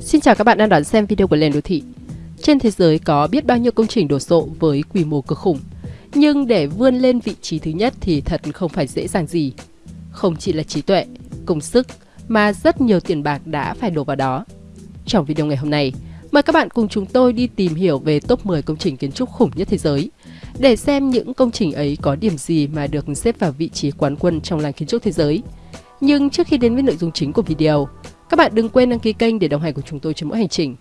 Xin chào các bạn đang đón xem video của Lên Đô Thị. Trên thế giới có biết bao nhiêu công trình đổ sộ với quy mô cực khủng. Nhưng để vươn lên vị trí thứ nhất thì thật không phải dễ dàng gì. Không chỉ là trí tuệ, công sức mà rất nhiều tiền bạc đã phải đổ vào đó. Trong video ngày hôm nay, mời các bạn cùng chúng tôi đi tìm hiểu về top 10 công trình kiến trúc khủng nhất thế giới để xem những công trình ấy có điểm gì mà được xếp vào vị trí quán quân trong làng kiến trúc thế giới. Nhưng trước khi đến với nội dung chính của video, các bạn đừng quên đăng ký kênh để đồng hành cùng chúng tôi trên mỗi hành trình.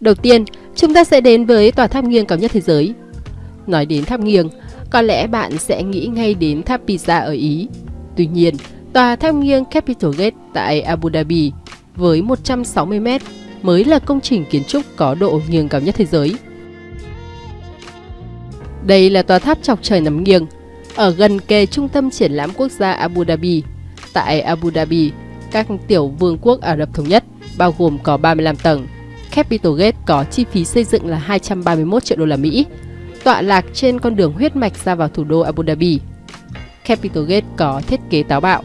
Đầu tiên, chúng ta sẽ đến với tòa tháp nghiêng cao nhất thế giới. Nói đến tháp nghiêng, có lẽ bạn sẽ nghĩ ngay đến tháp Pisa ở Ý. Tuy nhiên, tòa tháp nghiêng Capital Gate tại Abu Dhabi với 160 m mới là công trình kiến trúc có độ nghiêng cao nhất thế giới. Đây là tòa tháp chọc trời nằm nghiêng, ở gần kề trung tâm triển lãm quốc gia Abu Dhabi. Tại Abu Dhabi, các tiểu vương quốc Ả Rập Thống Nhất, bao gồm có 35 tầng. Capital Gate có chi phí xây dựng là 231 triệu đô la Mỹ, tọa lạc trên con đường huyết mạch ra vào thủ đô Abu Dhabi. Capital Gate có thiết kế táo bạo,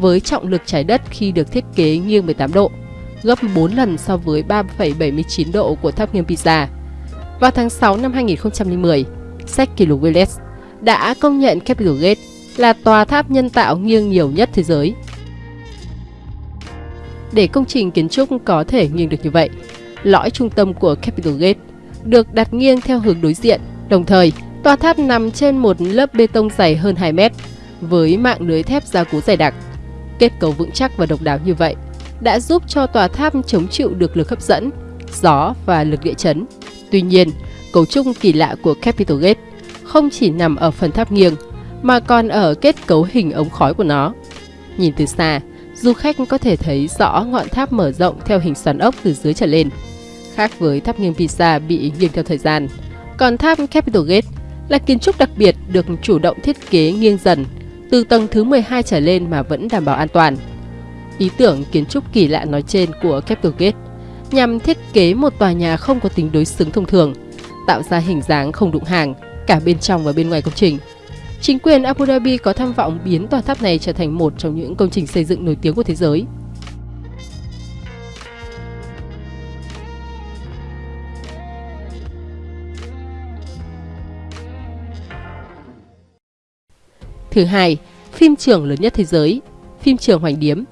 với trọng lực trái đất khi được thiết kế nghiêng 18 độ, gấp 4 lần so với 3,79 độ của tháp nghiêng Pisa. Vào tháng 6 năm 2010, sách kỷ lục Guinness đã công nhận Capital Gate là tòa tháp nhân tạo nghiêng nhiều nhất thế giới. Để công trình kiến trúc có thể nghiêng được như vậy, lõi trung tâm của Capital Gate được đặt nghiêng theo hướng đối diện, đồng thời tòa tháp nằm trên một lớp bê tông dày hơn 2 mét với mạng lưới thép gia cố dày đặc. Kết cấu vững chắc và độc đáo như vậy đã giúp cho tòa tháp chống chịu được lực hấp dẫn, gió và lực địa chấn. Tuy nhiên, cấu trúc kỳ lạ của Capital Gate không chỉ nằm ở phần tháp nghiêng mà còn ở kết cấu hình ống khói của nó. Nhìn từ xa, du khách có thể thấy rõ ngọn tháp mở rộng theo hình xoắn ốc từ dưới trở lên. Khác với tháp nghiêng Pisa bị nghiêng theo thời gian, còn tháp Capital Gate là kiến trúc đặc biệt được chủ động thiết kế nghiêng dần từ tầng thứ 12 trở lên mà vẫn đảm bảo an toàn. Ý tưởng kiến trúc kỳ lạ nói trên của Capital Gate nhằm thiết kế một tòa nhà không có tính đối xứng thông thường, tạo ra hình dáng không đụng hàng cả bên trong và bên ngoài công trình. Chính quyền Abu Dhabi có tham vọng biến tòa tháp này trở thành một trong những công trình xây dựng nổi tiếng của thế giới. Thứ hai, phim trường lớn nhất thế giới, phim trường Hoành Điếm.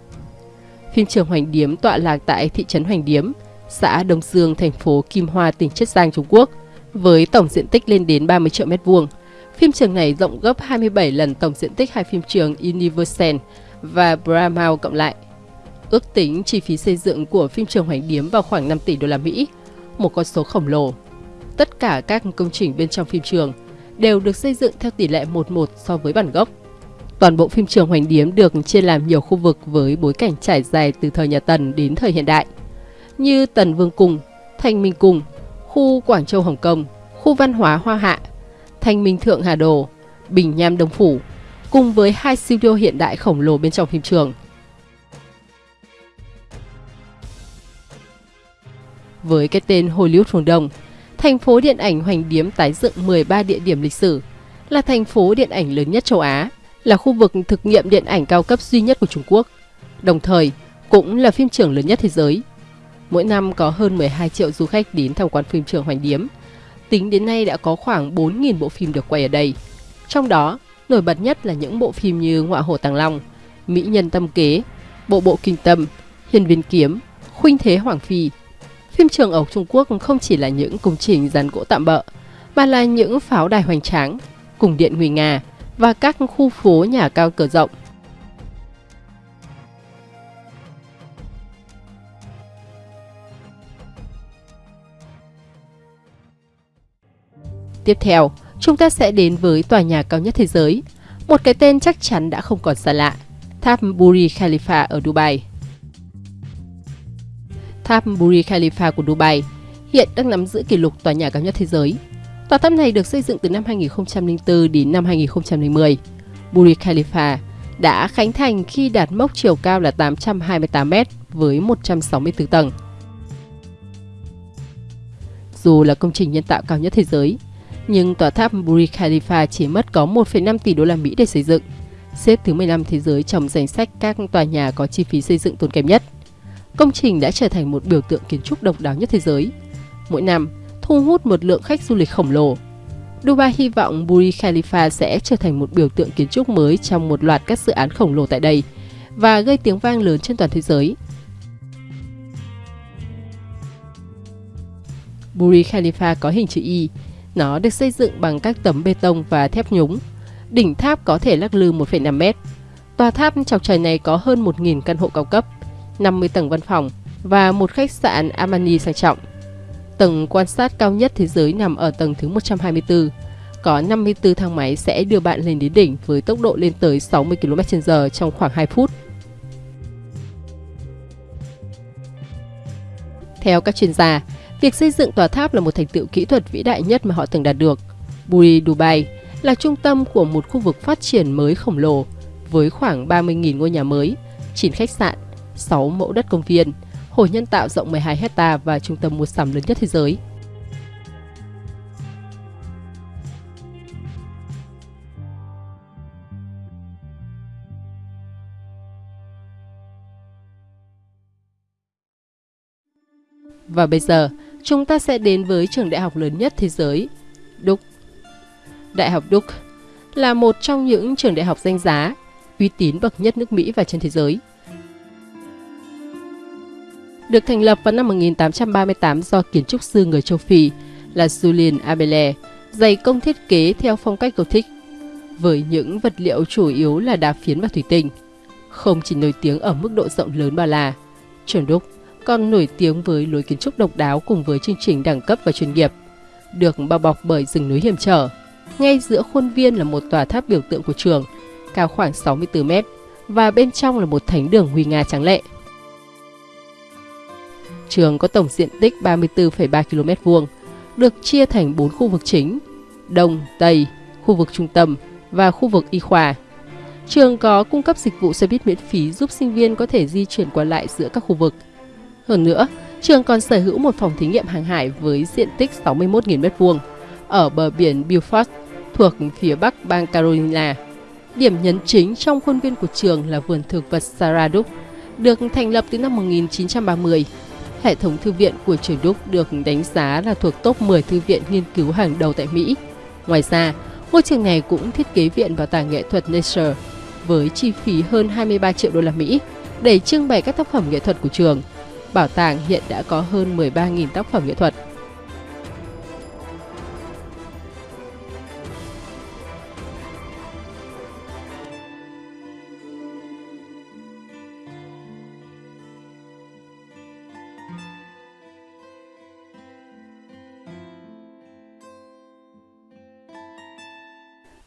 Phim trường Hoành Điếm tọa lạc tại thị trấn Hoành Điếm, xã Đông Dương, thành phố Kim Hoa, tỉnh Chiết Giang, Trung Quốc, với tổng diện tích lên đến 30 triệu mét vuông. Phim trường này rộng gấp 27 lần tổng diện tích hai phim trường Universal và Bramau cộng lại. Ước tính chi phí xây dựng của phim trường Hoành Điếm vào khoảng 5 tỷ đô la Mỹ, một con số khổng lồ. Tất cả các công trình bên trong phim trường đều được xây dựng theo tỷ lệ 1-1 so với bản gốc. Toàn bộ phim trường Hoành Điếm được chia làm nhiều khu vực với bối cảnh trải dài từ thời nhà Tần đến thời hiện đại, như Tần Vương Cung, Thanh Minh Cung, khu Quảng Châu Hồng Kông, khu văn hóa Hoa Hạ, Thanh Minh Thượng Hà Đồ, Bình Nham Đông Phủ, cùng với hai studio hiện đại khổng lồ bên trong phim trường. Với cái tên Hollywood phương Đông, thành phố điện ảnh Hoành Điếm tái dựng 13 địa điểm lịch sử, là thành phố điện ảnh lớn nhất châu Á, là khu vực thực nghiệm điện ảnh cao cấp duy nhất của Trung Quốc, đồng thời cũng là phim trường lớn nhất thế giới. Mỗi năm có hơn 12 triệu du khách đến tham quan phim trường Hoành Điếm. Tính đến nay đã có khoảng 4.000 bộ phim được quay ở đây. Trong đó, nổi bật nhất là những bộ phim như Ngọa Hồ Tàng Long, Mỹ Nhân Tâm Kế, Bộ Bộ Kinh Tâm, Hiền Viên Kiếm, Khuynh Thế Hoàng Phi. Phim trường ở Trung Quốc không chỉ là những công trình rán gỗ tạm bỡ mà là những pháo đài hoành tráng, cùng điện nguy nga và các khu phố nhà cao cửa rộng. Tiếp theo, chúng ta sẽ đến với tòa nhà cao nhất thế giới, một cái tên chắc chắn đã không còn xa lạ, tháp Burj Khalifa ở Dubai. Tháp Burj Khalifa của Dubai hiện đang nắm giữ kỷ lục tòa nhà cao nhất thế giới. Tòa tháp này được xây dựng từ năm 2004 đến năm 2010. Burj Khalifa đã khánh thành khi đạt mốc chiều cao là 828 m với 164 tầng. Dù là công trình nhân tạo cao nhất thế giới, nhưng tòa tháp Burj Khalifa chỉ mất có 1,5 tỷ đô la Mỹ để xây dựng, xếp thứ 15 thế giới trong danh sách các tòa nhà có chi phí xây dựng tốn kém nhất. Công trình đã trở thành một biểu tượng kiến trúc độc đáo nhất thế giới. Mỗi năm, thu hút một lượng khách du lịch khổng lồ. Dubai hy vọng Burj Khalifa sẽ trở thành một biểu tượng kiến trúc mới trong một loạt các dự án khổng lồ tại đây và gây tiếng vang lớn trên toàn thế giới. Burj Khalifa có hình chữ Y. Nó được xây dựng bằng các tấm bê tông và thép nhúng. Đỉnh tháp có thể lắc lư 1,5 mét. Tòa tháp chọc trời này có hơn 1.000 căn hộ cao cấp, 50 tầng văn phòng và một khách sạn Armani sang trọng. Tầng quan sát cao nhất thế giới nằm ở tầng thứ 124. Có 54 thang máy sẽ đưa bạn lên đến đỉnh với tốc độ lên tới 60 km/h trong khoảng 2 phút. Theo các chuyên gia, việc xây dựng tòa tháp là một thành tựu kỹ thuật vĩ đại nhất mà họ từng đạt được. Burj Dubai là trung tâm của một khu vực phát triển mới khổng lồ với khoảng 30.000 ngôi nhà mới, 9 khách sạn, 6 mẫu đất công viên, hồ nhân tạo rộng 12 hecta và trung tâm mua sắm lớn nhất thế giới. Và bây giờ, chúng ta sẽ đến với trường đại học lớn nhất thế giới, Duke. Đại học Duke là một trong những trường đại học danh giá, uy tín bậc nhất nước Mỹ và trên thế giới. Được thành lập vào năm 1838 do kiến trúc sư người châu Phi là Julien Abele, dày công thiết kế theo phong cách Gothic, với những vật liệu chủ yếu là đá phiến và thủy tinh. Không chỉ nổi tiếng ở mức độ rộng lớn mà là trường Duke còn nổi tiếng với lối kiến trúc độc đáo cùng với chương trình đẳng cấp và chuyên nghiệp, được bao bọc bởi rừng núi hiểm trở. Ngay giữa khuôn viên là một tòa tháp biểu tượng của trường, cao khoảng 64 mét, và bên trong là một thánh đường huy nga trắng lệ. Trường có tổng diện tích 34,3 km vuông, được chia thành 4 khu vực chính: Đông, Tây, khu vực trung tâm và khu vực y khoa. Trường có cung cấp dịch vụ xe buýt miễn phí giúp sinh viên có thể di chuyển qua lại giữa các khu vực – hơn nữa, trường còn sở hữu một phòng thí nghiệm hàng hải với diện tích 61.000 m2 ở bờ biển Beaufort thuộc phía bắc bang Carolina. Điểm nhấn chính trong khuôn viên của trường là vườn thực vật Sarah Duke, được thành lập từ năm 1930. Hệ thống thư viện của trường Duke được đánh giá là thuộc top 10 thư viện nghiên cứu hàng đầu tại Mỹ. Ngoài ra, ngôi trường này cũng thiết kế viện bảo tàng nghệ thuật Nature với chi phí hơn 23 triệu đô la Mỹ để trưng bày các tác phẩm nghệ thuật của trường – Bảo tàng hiện đã có hơn 13.000 tác phẩm nghệ thuật.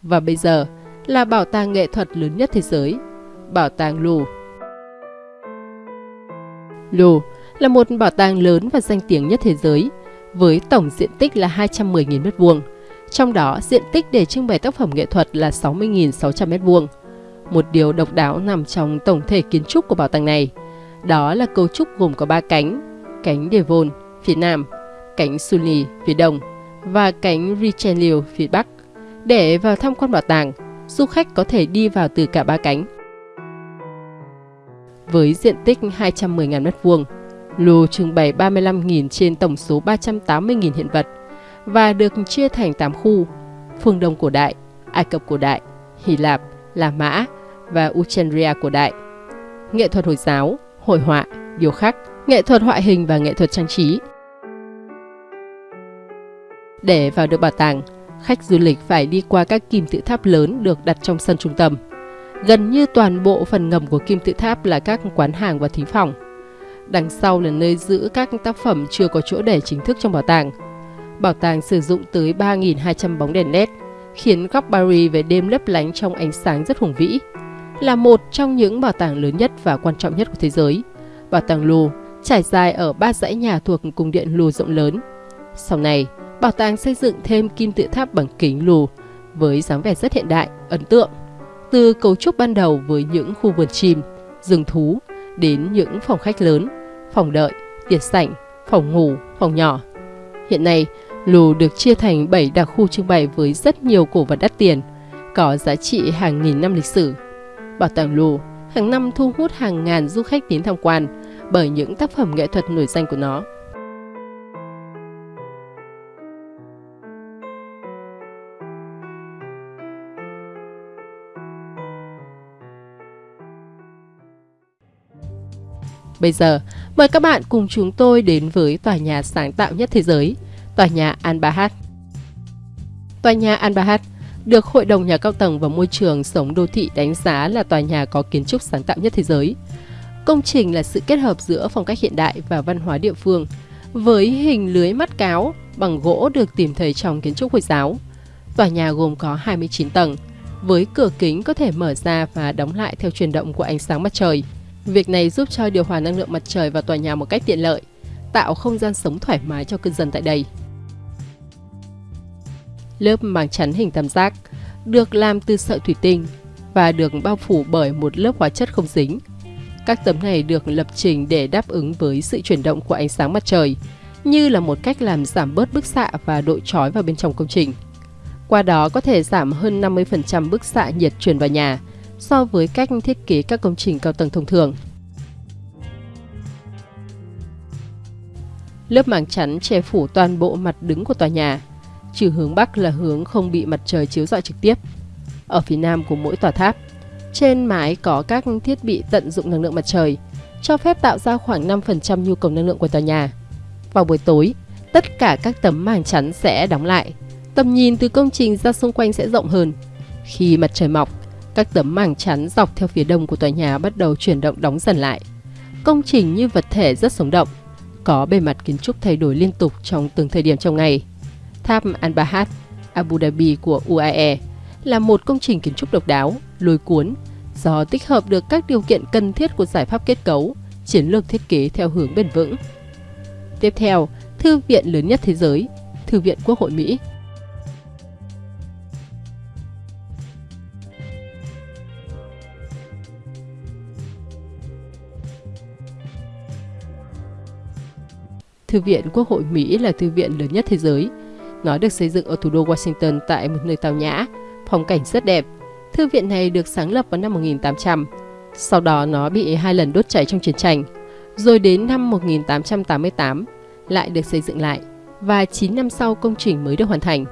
Và bây giờ là bảo tàng nghệ thuật lớn nhất thế giới, Bảo tàng Louvre. Louvre là một bảo tàng lớn và danh tiếng nhất thế giới, với tổng diện tích là 210.000 m2, trong đó diện tích để trưng bày tác phẩm nghệ thuật là 60.600 m2. Một điều độc đáo nằm trong tổng thể kiến trúc của bảo tàng này, đó là cấu trúc gồm có 3 cánh, cánh Devon phía nam, cánh Sully phía đông và cánh Richelieu phía bắc. Để vào tham quan bảo tàng, du khách có thể đi vào từ cả ba cánh. Với diện tích 210.000 m2, Louvre trưng bày 35.000 trên tổng số 380.000 hiện vật và được chia thành 8 khu, phương Đông cổ đại, Ai Cập cổ đại, Hy Lạp, La Mã và Uchendria cổ đại. Nghệ thuật Hồi giáo, hội họa, điêu khắc, nghệ thuật họa hình và nghệ thuật trang trí. Để vào được bảo tàng, khách du lịch phải đi qua các kim tự tháp lớn được đặt trong sân trung tâm. Gần như toàn bộ phần ngầm của kim tự tháp là các quán hàng và thí phòng. Đằng sau là nơi giữ các tác phẩm chưa có chỗ để chính thức trong bảo tàng. Bảo tàng sử dụng tới 3.200 bóng đèn LED, khiến góc Paris về đêm lấp lánh trong ánh sáng rất hùng vĩ. Là một trong những bảo tàng lớn nhất và quan trọng nhất của thế giới, bảo tàng Louvre trải dài ở ba dãy nhà thuộc cung điện Louvre rộng lớn. Sau này, bảo tàng xây dựng thêm kim tự tháp bằng kính Louvre với dáng vẻ rất hiện đại, ấn tượng. Từ cấu trúc ban đầu với những khu vườn chim, rừng thú đến những phòng khách lớn, phòng đợi, tiệc sảnh, phòng ngủ, phòng nhỏ. Hiện nay, lù được chia thành 7 đặc khu trưng bày với rất nhiều cổ vật đắt tiền, có giá trị hàng nghìn năm lịch sử. Bảo tàng lù hàng năm thu hút hàng ngàn du khách đến tham quan bởi những tác phẩm nghệ thuật nổi danh của nó. Bây giờ, mời các bạn cùng chúng tôi đến với tòa nhà sáng tạo nhất thế giới, tòa nhà Al-Bahad. Tòa nhà Al-Bahad được Hội đồng Nhà cao tầng và Môi trường Sống Đô thị đánh giá là tòa nhà có kiến trúc sáng tạo nhất thế giới. Công trình là sự kết hợp giữa phong cách hiện đại và văn hóa địa phương, với hình lưới mắt cáo bằng gỗ được tìm thấy trong kiến trúc Hồi giáo. Tòa nhà gồm có 29 tầng, với cửa kính có thể mở ra và đóng lại theo chuyển động của ánh sáng mặt trời. Việc này giúp cho điều hòa năng lượng mặt trời vào tòa nhà một cách tiện lợi, tạo không gian sống thoải mái cho cư dân tại đây. Lớp màng chắn hình tam giác được làm từ sợi thủy tinh và được bao phủ bởi một lớp hóa chất không dính. Các tấm này được lập trình để đáp ứng với sự chuyển động của ánh sáng mặt trời, như là một cách làm giảm bớt bức xạ và độ trói vào bên trong công trình. Qua đó có thể giảm hơn 50% bức xạ nhiệt truyền vào nhà so với cách thiết kế các công trình cao tầng thông thường. Lớp màng chắn che phủ toàn bộ mặt đứng của tòa nhà, trừ hướng Bắc là hướng không bị mặt trời chiếu rọi trực tiếp. Ở phía Nam của mỗi tòa tháp, trên mái có các thiết bị tận dụng năng lượng mặt trời, cho phép tạo ra khoảng 5% nhu cầu năng lượng của tòa nhà. Vào buổi tối, tất cả các tấm màng chắn sẽ đóng lại. Tầm nhìn từ công trình ra xung quanh sẽ rộng hơn. Khi mặt trời mọc, các tấm màng chắn dọc theo phía đông của tòa nhà bắt đầu chuyển động đóng dần lại. Công trình như vật thể rất sống động, có bề mặt kiến trúc thay đổi liên tục trong từng thời điểm trong ngày. Tháp Al-Bahad, Abu Dhabi của UAE là một công trình kiến trúc độc đáo, lôi cuốn do tích hợp được các điều kiện cần thiết của giải pháp kết cấu, chiến lược thiết kế theo hướng bền vững. Tiếp theo, thư viện lớn nhất thế giới, Thư viện Quốc hội Mỹ Thư viện Quốc hội Mỹ là thư viện lớn nhất thế giới. Nó được xây dựng ở thủ đô Washington tại một nơi tao nhã, phong cảnh rất đẹp. Thư viện này được sáng lập vào năm 1800. Sau đó nó bị hai lần đốt cháy trong chiến tranh. Rồi đến năm 1888 lại được xây dựng lại và 9 năm sau công trình mới được hoàn thành.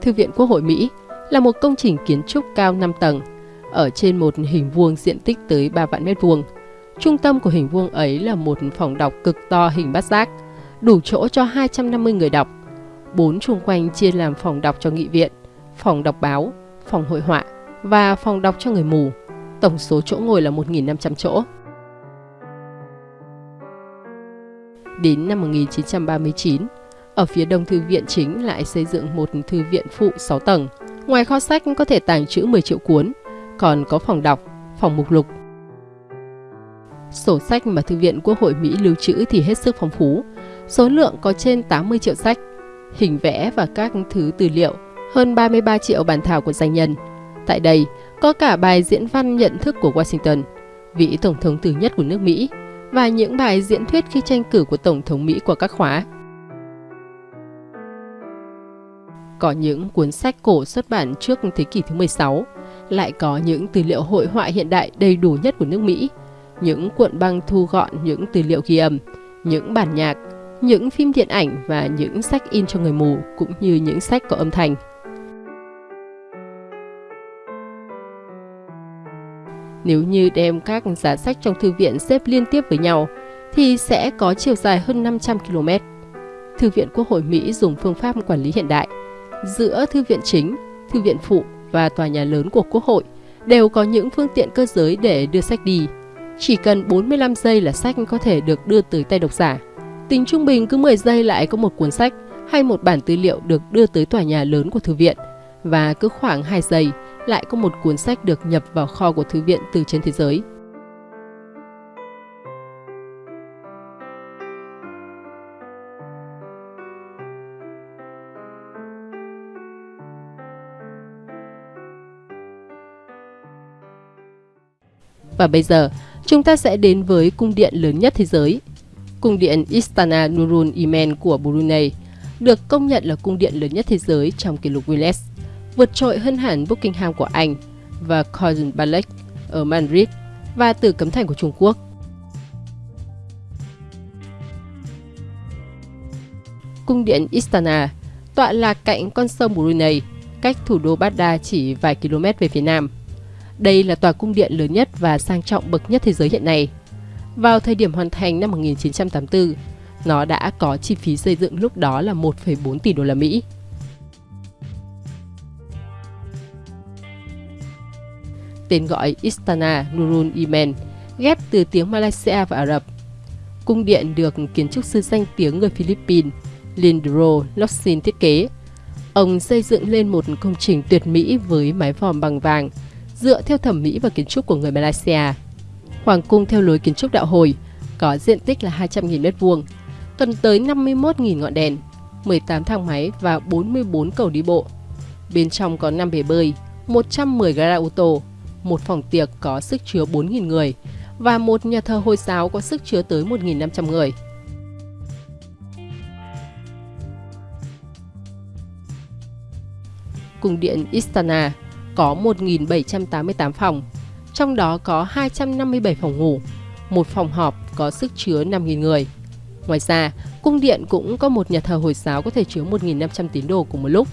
Thư viện Quốc hội Mỹ là một công trình kiến trúc cao 5 tầng ở trên một hình vuông diện tích tới 3 vạn mét vuông. Trung tâm của hình vuông ấy là một phòng đọc cực to hình bát giác, đủ chỗ cho 250 người đọc. Bốn chung quanh chia làm phòng đọc cho nghị viện, phòng đọc báo, phòng hội họa và phòng đọc cho người mù. Tổng số chỗ ngồi là 1.500 chỗ. Đến năm 1939, ở phía đông thư viện chính lại xây dựng một thư viện phụ 6 tầng. Ngoài kho sách có thể tàng trữ 10 triệu cuốn, còn có phòng đọc, phòng mục lục. Sổ sách mà Thư viện Quốc hội Mỹ lưu trữ thì hết sức phong phú, số lượng có trên 80 triệu sách, hình vẽ và các thứ tư liệu, hơn 33 triệu bản thảo của danh nhân. Tại đây, có cả bài diễn văn nhận thức của Washington, vị Tổng thống thứ nhất của nước Mỹ, và những bài diễn thuyết khi tranh cử của Tổng thống Mỹ của các khóa. Có những cuốn sách cổ xuất bản trước thế kỷ thứ 16, lại có những tư liệu hội họa hiện đại đầy đủ nhất của nước Mỹ, những cuộn băng thu gọn những tư liệu ghi âm, những bản nhạc, những phim điện ảnh và những sách in cho người mù cũng như những sách có âm thanh. Nếu như đem các giá sách trong thư viện xếp liên tiếp với nhau, thì sẽ có chiều dài hơn 500 km. Thư viện Quốc hội Mỹ dùng phương pháp quản lý hiện đại. Giữa thư viện chính, thư viện phụ và tòa nhà lớn của Quốc hội đều có những phương tiện cơ giới để đưa sách đi. Chỉ cần 45 giây là sách có thể được đưa tới tay độc giả. Tính trung bình cứ 10 giây lại có một cuốn sách hay một bản tư liệu được đưa tới tòa nhà lớn của thư viện và cứ khoảng 2 giây lại có một cuốn sách được nhập vào kho của thư viện từ trên thế giới. Và bây giờ, chúng ta sẽ đến với cung điện lớn nhất thế giới, Cung điện Istana Nurul Iman của Brunei được công nhận là cung điện lớn nhất thế giới trong kỷ lục Guinness, vượt trội hơn hẳn Buckingham của Anh và Cousin Ballet ở Madrid và Tử Cấm Thành của Trung Quốc. Cung điện Istana tọa lạc cạnh con sông Brunei, cách thủ đô Baghdad chỉ vài km về phía nam. Đây là tòa cung điện lớn nhất và sang trọng bậc nhất thế giới hiện nay. Vào thời điểm hoàn thành năm 1984, nó đã có chi phí xây dựng lúc đó là 1,4 tỷ đô la Mỹ. Tên gọi Istana Nurul Iman ghép từ tiếng Malaysia và Ả Rập. Cung điện được kiến trúc sư danh tiếng người Philippines Lindro Locsin thiết kế. Ông xây dựng lên một công trình tuyệt mỹ với mái vòm bằng vàng, dựa theo thẩm mỹ và kiến trúc của người Malaysia. Hoàng cung theo lối kiến trúc đạo hồi, có diện tích là 200.000 m2, cần tới 51.000 ngọn đèn, 18 thang máy và 44 cầu đi bộ. Bên trong có 5 bể bơi, 110 gara ô tô, một phòng tiệc có sức chứa 4.000 người và một nhà thờ Hồi giáo có sức chứa tới 1.500 người. Cung điện Istana có 1.788 phòng, trong đó có 257 phòng ngủ, một phòng họp có sức chứa 5.000 người. Ngoài ra, cung điện cũng có một nhà thờ Hồi giáo có thể chứa 1.500 tín đồ cùng một lúc.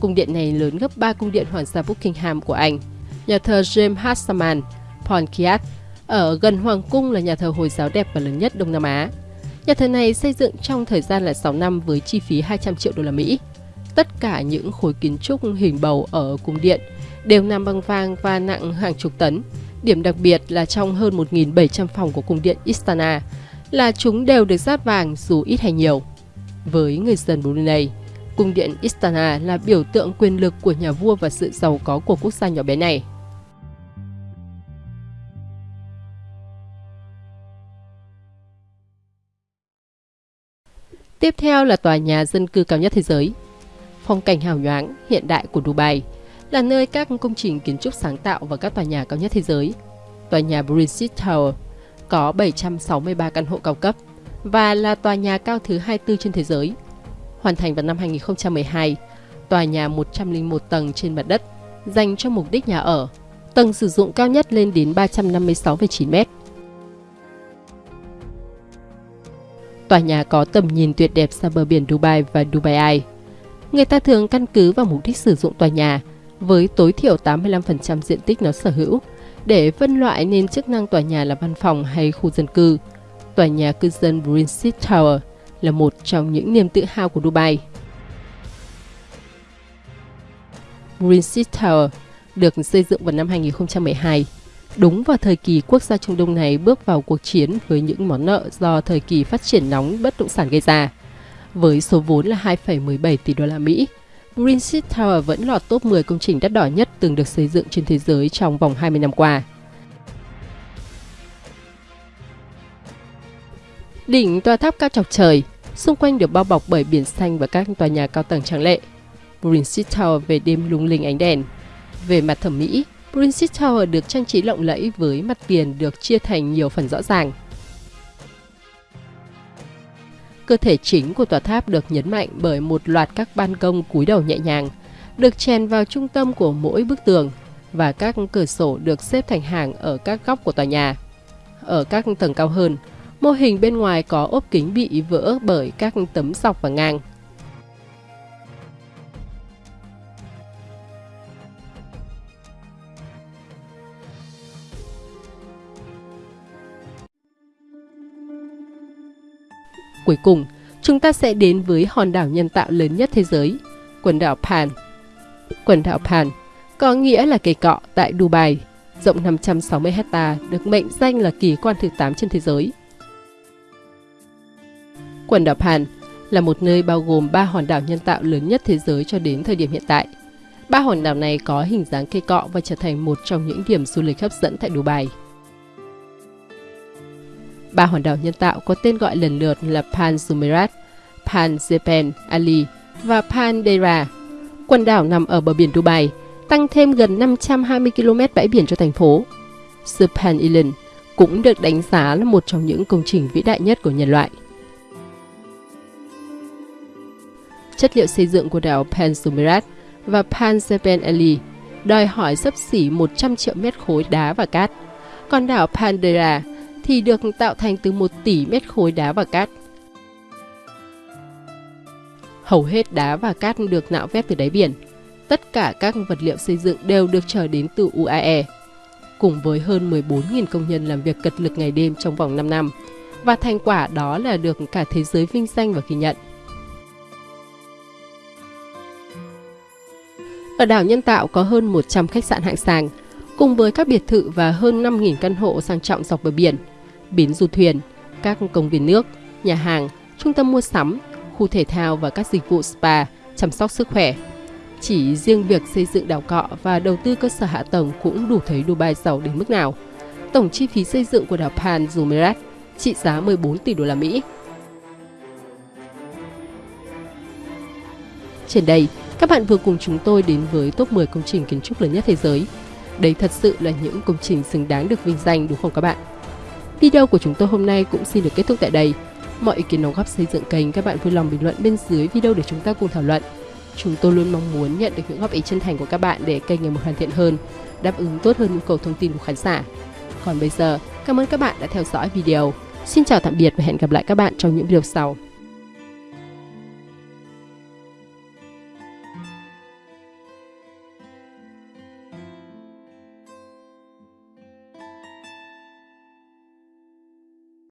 Cung điện này lớn gấp 3 cung điện hoàng gia Buckingham của Anh. Nhà thờ James Hassaman, Pontiac, ở gần Hoàng cung là nhà thờ Hồi giáo đẹp và lớn nhất Đông Nam Á. Nhà thờ này xây dựng trong thời gian là 6 năm với chi phí 200 triệu đô la Mỹ. Tất cả những khối kiến trúc hình bầu ở cung điện đều nằm bằng vàng và nặng hàng chục tấn. Điểm đặc biệt là trong hơn 1.700 phòng của cung điện Istana là chúng đều được dát vàng dù ít hay nhiều. Với người dân Brunei, cung điện Istana là biểu tượng quyền lực của nhà vua và sự giàu có của quốc gia nhỏ bé này. Tiếp theo là tòa nhà dân cư cao nhất thế giới. Phong cảnh hào nhoáng, hiện đại của Dubai là nơi các công trình kiến trúc sáng tạo và các tòa nhà cao nhất thế giới. Tòa nhà British Tower có 763 căn hộ cao cấp và là tòa nhà cao thứ 24 trên thế giới. Hoàn thành vào năm 2012, tòa nhà 101 tầng trên mặt đất dành cho mục đích nhà ở. Tầng sử dụng cao nhất lên đến 356,9 mét. Tòa nhà có tầm nhìn tuyệt đẹp xa bờ biển Dubai và Dubai Eye. Người ta thường căn cứ vào mục đích sử dụng tòa nhà với tối thiểu 85% diện tích nó sở hữu để phân loại nên chức năng tòa nhà là văn phòng hay khu dân cư. Tòa nhà cư dân Princess Tower là một trong những niềm tự hào của Dubai. Princess Tower được xây dựng vào năm 2012, đúng vào thời kỳ quốc gia Trung Đông này bước vào cuộc chiến với những món nợ do thời kỳ phát triển nóng bất động sản gây ra. Với số vốn là 2,17 tỷ đô la Mỹ, Green City Tower vẫn lọt top 10 công trình đắt đỏ nhất từng được xây dựng trên thế giới trong vòng 20 năm qua. Đỉnh tòa tháp cao chọc trời, xung quanh được bao bọc bởi biển xanh và các tòa nhà cao tầng tráng lệ. Green City Tower về đêm lung linh ánh đèn. Về mặt thẩm mỹ, Green City Tower được trang trí lộng lẫy với mặt tiền được chia thành nhiều phần rõ ràng. Cơ thể chính của tòa tháp được nhấn mạnh bởi một loạt các ban công cúi đầu nhẹ nhàng, được chèn vào trung tâm của mỗi bức tường và các cửa sổ được xếp thành hàng ở các góc của tòa nhà. Ở các tầng cao hơn, mô hình bên ngoài có ốp kính bị vỡ bởi các tấm dọc và ngang. Cuối cùng, chúng ta sẽ đến với hòn đảo nhân tạo lớn nhất thế giới, quần đảo Pan. Quần đảo Pan có nghĩa là cây cọ tại Dubai, rộng 560 hecta, được mệnh danh là kỳ quan thứ 8 trên thế giới. Quần đảo Pan là một nơi bao gồm ba hòn đảo nhân tạo lớn nhất thế giới cho đến thời điểm hiện tại. Ba hòn đảo này có hình dáng cây cọ và trở thành một trong những điểm du lịch hấp dẫn tại Dubai. Ba hòn đảo nhân tạo có tên gọi lần lượt là Pan Jumeirah, Pan Jepen Ali và Pan Deira. Quần đảo nằm ở bờ biển Dubai, tăng thêm gần 520 km bãi biển cho thành phố. Pan Island cũng được đánh giá là một trong những công trình vĩ đại nhất của nhân loại. Chất liệu xây dựng của đảo Pensumerat và Panzepen đòi hỏi sấp xỉ 100 triệu mét khối đá và cát, còn đảo Pandera thì được tạo thành từ 1 tỷ mét khối đá và cát. Hầu hết đá và cát được nạo vét từ đáy biển. Tất cả các vật liệu xây dựng đều được trở đến từ UAE, cùng với hơn 14.000 công nhân làm việc cật lực ngày đêm trong vòng 5 năm. Và thành quả đó là được cả thế giới vinh danh và ghi nhận. Ở đảo Nhân Tạo có hơn 100 khách sạn hạng sàng, cùng với các biệt thự và hơn 5.000 căn hộ sang trọng dọc bờ biển, bến du thuyền, các công viên nước, nhà hàng, trung tâm mua sắm, khu thể thao và các dịch vụ spa, chăm sóc sức khỏe. Chỉ riêng việc xây dựng đảo cọ và đầu tư cơ sở hạ tầng cũng đủ thấy Dubai giàu đến mức nào. Tổng chi phí xây dựng của đảo Pan Jumeirah trị giá 14 tỷ đô la Mỹ. Trên đây, các bạn vừa cùng chúng tôi đến với top 10 công trình kiến trúc lớn nhất thế giới. Đây thật sự là những công trình xứng đáng được vinh danh đúng không các bạn? Video của chúng tôi hôm nay cũng xin được kết thúc tại đây. Mọi ý kiến đóng góp xây dựng kênh các bạn vui lòng bình luận bên dưới video để chúng ta cùng thảo luận. Chúng tôi luôn mong muốn nhận được những góp ý chân thành của các bạn để kênh ngày một hoàn thiện hơn, đáp ứng tốt hơn nhu cầu thông tin của khán giả. Còn bây giờ, cảm ơn các bạn đã theo dõi video. Xin chào tạm biệt và hẹn gặp lại các bạn trong những video sau.